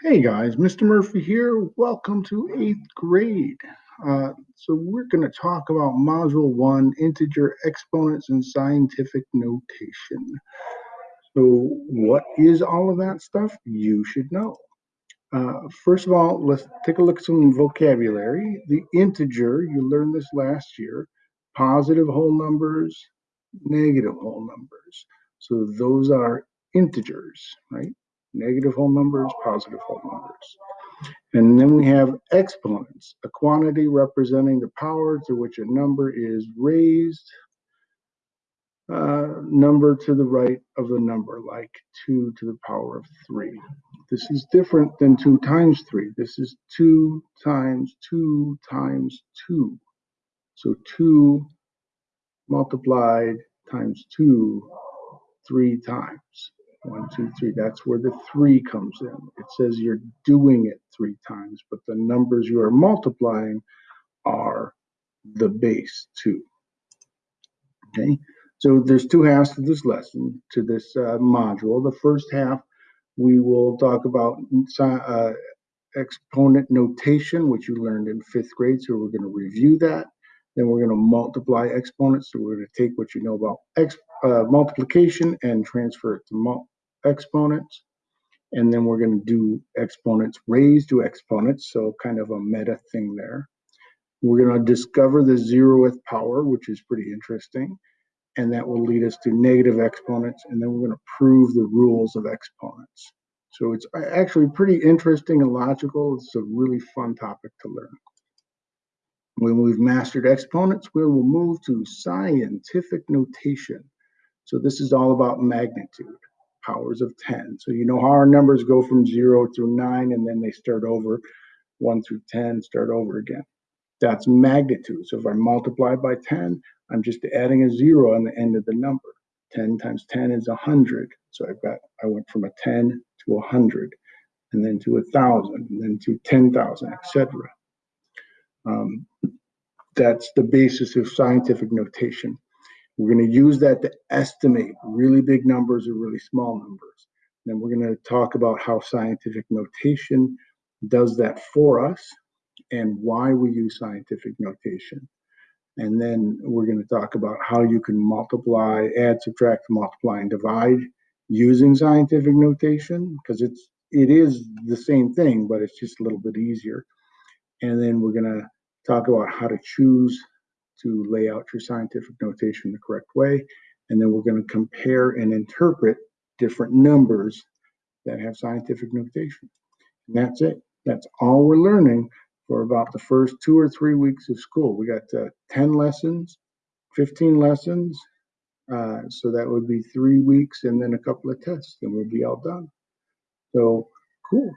Hey guys, Mr. Murphy here. Welcome to eighth grade. Uh, so we're going to talk about Module 1, Integer Exponents and Scientific Notation. So what is all of that stuff? You should know. Uh, first of all, let's take a look at some vocabulary. The integer, you learned this last year, positive whole numbers, negative whole numbers. So those are integers, right? Negative whole numbers, positive whole numbers. And then we have exponents, a quantity representing the power to which a number is raised, uh, number to the right of the number, like 2 to the power of 3. This is different than 2 times 3. This is 2 times 2 times 2. So 2 multiplied times 2 three times. One, two, three. That's where the three comes in. It says you're doing it three times, but the numbers you are multiplying are the base two. Okay, so there's two halves to this lesson, to this uh, module. The first half, we will talk about uh, exponent notation, which you learned in fifth grade. So we're going to review that. Then we're going to multiply exponents. So we're going to take what you know about uh, multiplication and transfer it to exponents. And then we're going to do exponents raised to exponents, so kind of a meta thing there. We're going to discover the zeroth power, which is pretty interesting. And that will lead us to negative exponents. And then we're going to prove the rules of exponents. So it's actually pretty interesting and logical. It's a really fun topic to learn. When we've mastered exponents, we will move to scientific notation. So this is all about magnitude, powers of 10. So you know how our numbers go from 0 through 9, and then they start over 1 through 10, start over again. That's magnitude. So if I multiply by 10, I'm just adding a 0 on the end of the number. 10 times 10 is 100. So I've got, I went from a 10 to 100, and then to a 1,000, and then to 10,000, etc. Um, that's the basis of scientific notation. We're going to use that to estimate really big numbers or really small numbers. Then we're going to talk about how scientific notation does that for us and why we use scientific notation. And then we're going to talk about how you can multiply, add, subtract, multiply, and divide using scientific notation because it's it is the same thing, but it's just a little bit easier. And then we're going to talk about how to choose to lay out your scientific notation the correct way. And then we're going to compare and interpret different numbers that have scientific notation. And that's it. That's all we're learning for about the first two or three weeks of school. We got uh, 10 lessons, 15 lessons. Uh, so that would be three weeks and then a couple of tests, and we'll be all done. So cool.